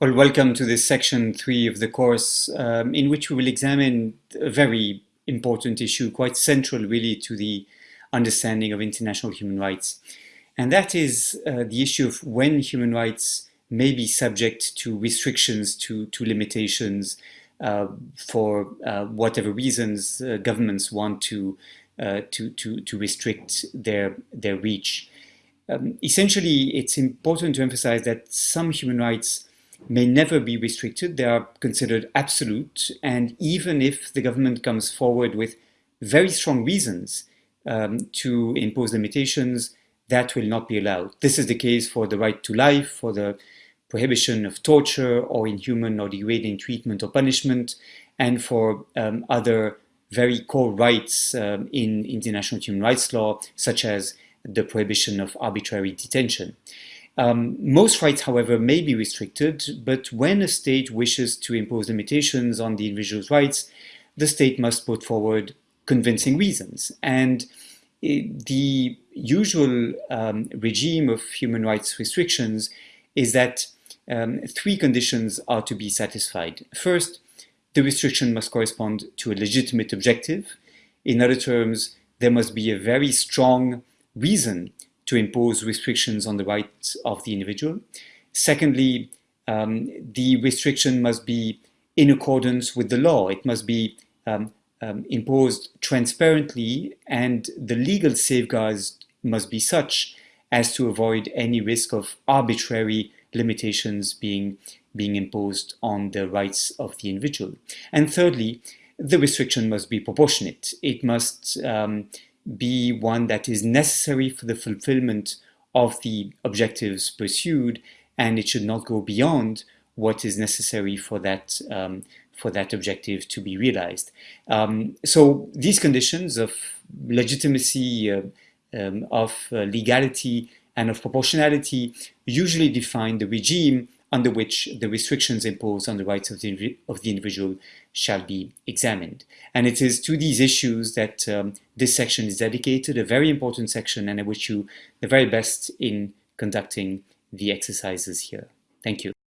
Well, welcome to this section three of the course, um, in which we will examine a very important issue, quite central really to the understanding of international human rights. And that is uh, the issue of when human rights may be subject to restrictions, to, to limitations, uh, for uh, whatever reasons uh, governments want to, uh, to, to, to restrict their, their reach. Um, essentially, it's important to emphasize that some human rights may never be restricted. They are considered absolute. And even if the government comes forward with very strong reasons um, to impose limitations, that will not be allowed. This is the case for the right to life, for the prohibition of torture or inhuman or degrading treatment or punishment, and for um, other very core rights um, in international human rights law, such as the prohibition of arbitrary detention. Um, most rights, however, may be restricted, but when a state wishes to impose limitations on the individual's rights, the state must put forward convincing reasons. And it, the usual um, regime of human rights restrictions is that um, three conditions are to be satisfied. First, the restriction must correspond to a legitimate objective. In other terms, there must be a very strong reason to impose restrictions on the rights of the individual. Secondly, um, the restriction must be in accordance with the law. It must be um, um, imposed transparently and the legal safeguards must be such as to avoid any risk of arbitrary limitations being, being imposed on the rights of the individual. And thirdly, the restriction must be proportionate. It must um, be one that is necessary for the fulfillment of the objectives pursued and it should not go beyond what is necessary for that um, for that objective to be realized. Um, so these conditions of legitimacy, uh, um, of uh, legality, and of proportionality usually define the regime under which the restrictions imposed on the rights of the, of the individual shall be examined. And it is to these issues that um, this section is dedicated, a very important section, and I wish you the very best in conducting the exercises here. Thank you.